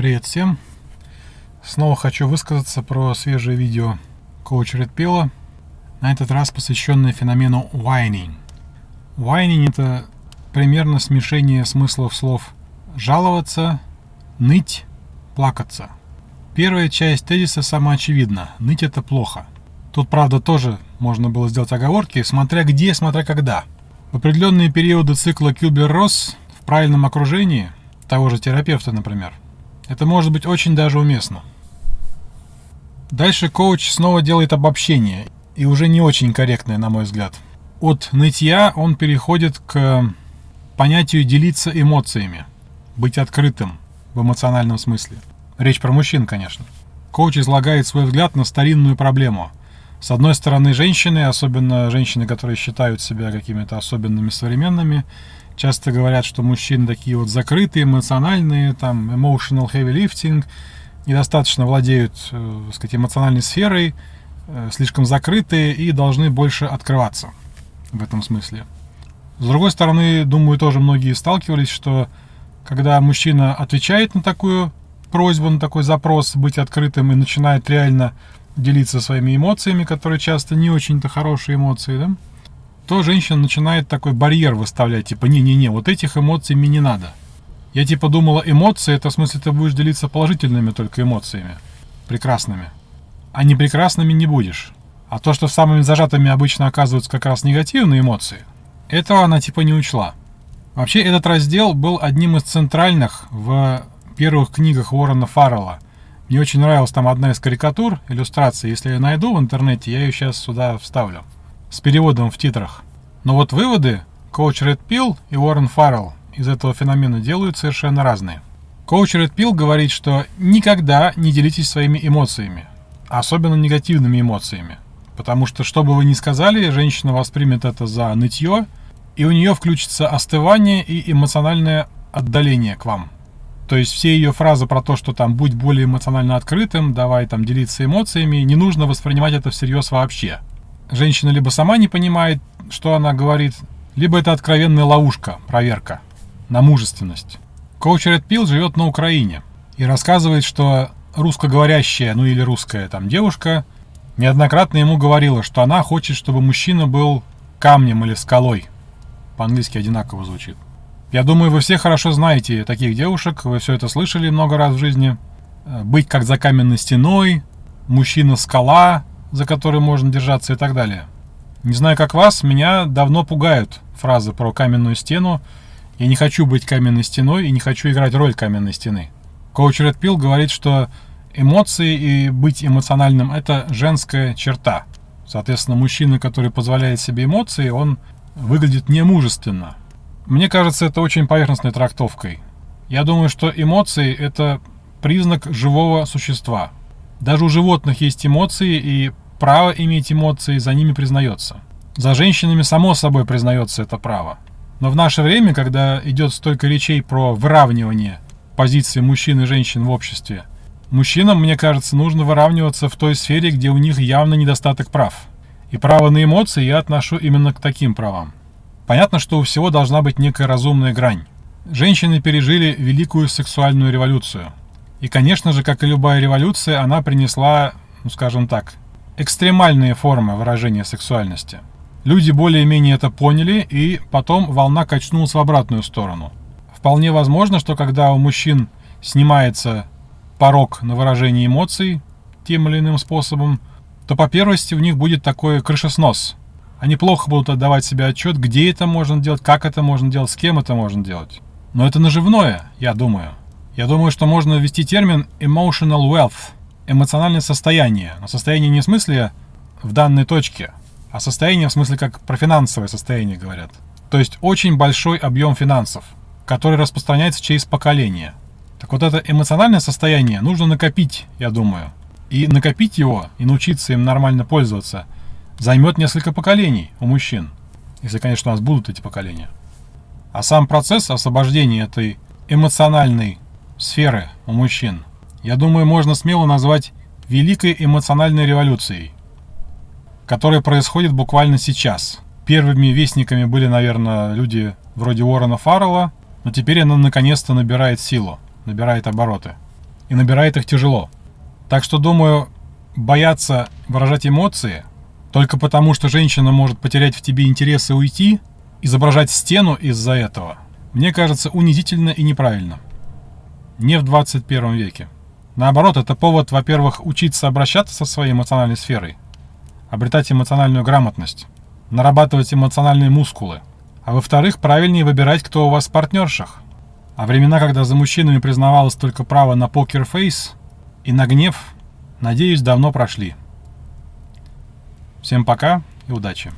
Привет всем! Снова хочу высказаться про свежее видео коуч Pill, на этот раз посвященное феномену whining. Whining это примерно смешение смыслов слов жаловаться, ныть, плакаться. Первая часть тезиса самоочевидна. Ныть это плохо. Тут, правда, тоже можно было сделать оговорки, смотря где, смотря когда. В определенные периоды цикла Кюбер-Росс в правильном окружении, того же терапевта, например, это может быть очень даже уместно. Дальше коуч снова делает обобщение, и уже не очень корректное, на мой взгляд. От нытья он переходит к понятию делиться эмоциями, быть открытым в эмоциональном смысле. Речь про мужчин, конечно. Коуч излагает свой взгляд на старинную проблему. С одной стороны, женщины, особенно женщины, которые считают себя какими-то особенными современными, часто говорят, что мужчины такие вот закрытые, эмоциональные, там, emotional heavy lifting, недостаточно владеют, э, так сказать, эмоциональной сферой, э, слишком закрытые и должны больше открываться в этом смысле. С другой стороны, думаю, тоже многие сталкивались, что когда мужчина отвечает на такую просьбу, на такой запрос быть открытым и начинает реально делиться своими эмоциями, которые часто не очень-то хорошие эмоции, да, то женщина начинает такой барьер выставлять, типа, не-не-не, вот этих эмоций мне не надо. Я типа думала, эмоции, это в смысле ты будешь делиться положительными только эмоциями, прекрасными. А не прекрасными не будешь. А то, что самыми зажатыми обычно оказываются как раз негативные эмоции, этого она типа не учла. Вообще этот раздел был одним из центральных в первых книгах Уоррена Фаррелла. Мне очень нравилась там одна из карикатур, иллюстраций. Если я найду в интернете, я ее сейчас сюда вставлю с переводом в титрах. Но вот выводы коуч Ред Пил и Уоррен Фаррелл из этого феномена делают совершенно разные. Коуч Ред Пил говорит, что никогда не делитесь своими эмоциями, особенно негативными эмоциями. Потому что, что бы вы ни сказали, женщина воспримет это за нытье, и у нее включится остывание и эмоциональное отдаление к вам. То есть все ее фразы про то, что там будь более эмоционально открытым, давай там делиться эмоциями, не нужно воспринимать это всерьез вообще женщина либо сама не понимает, что она говорит, либо это откровенная ловушка, проверка на мужественность. Коуч Ред Пил живет на Украине и рассказывает, что русскоговорящая, ну или русская там девушка, неоднократно ему говорила, что она хочет, чтобы мужчина был камнем или скалой. По-английски одинаково звучит. Я думаю, вы все хорошо знаете таких девушек, вы все это слышали много раз в жизни. Э, быть как за каменной стеной, мужчина-скала, за который можно держаться и так далее. Не знаю, как вас, меня давно пугают фразы про каменную стену. Я не хочу быть каменной стеной и не хочу играть роль каменной стены. Коуч Ред Пил говорит, что эмоции и быть эмоциональным – это женская черта. Соответственно, мужчина, который позволяет себе эмоции, он выглядит немужественно. Мне кажется, это очень поверхностной трактовкой. Я думаю, что эмоции – это признак живого существа – даже у животных есть эмоции, и право иметь эмоции за ними признается. За женщинами само собой признается это право. Но в наше время, когда идет столько речей про выравнивание позиции мужчин и женщин в обществе, мужчинам, мне кажется, нужно выравниваться в той сфере, где у них явно недостаток прав. И право на эмоции я отношу именно к таким правам. Понятно, что у всего должна быть некая разумная грань. Женщины пережили великую сексуальную революцию – и, конечно же, как и любая революция, она принесла, ну скажем так, экстремальные формы выражения сексуальности. Люди более-менее это поняли, и потом волна качнулась в обратную сторону. Вполне возможно, что когда у мужчин снимается порог на выражение эмоций тем или иным способом, то по первости у них будет такой крышеснос. Они плохо будут отдавать себе отчет, где это можно делать, как это можно делать, с кем это можно делать. Но это наживное, я думаю. Я думаю, что можно ввести термин emotional wealth, эмоциональное состояние. Но состояние не в смысле в данной точке, а состояние в смысле как про финансовое состояние говорят. То есть очень большой объем финансов, который распространяется через поколение. Так вот это эмоциональное состояние нужно накопить, я думаю. И накопить его, и научиться им нормально пользоваться, займет несколько поколений у мужчин. Если, конечно, у нас будут эти поколения. А сам процесс освобождения этой эмоциональной сферы у мужчин, я думаю, можно смело назвать великой эмоциональной революцией, которая происходит буквально сейчас. Первыми вестниками были, наверное, люди вроде Уоррена Фаррелла, но теперь она наконец-то набирает силу, набирает обороты. и набирает их тяжело. Так что, думаю, бояться выражать эмоции только потому, что женщина может потерять в тебе интерес и уйти, изображать стену из-за этого, мне кажется унизительно и неправильно. Не в 21 веке. Наоборот, это повод, во-первых, учиться обращаться со своей эмоциональной сферой, обретать эмоциональную грамотность, нарабатывать эмоциональные мускулы, а во-вторых, правильнее выбирать, кто у вас в партнершах. А времена, когда за мужчинами признавалось только право на покер-фейс и на гнев, надеюсь, давно прошли. Всем пока и удачи!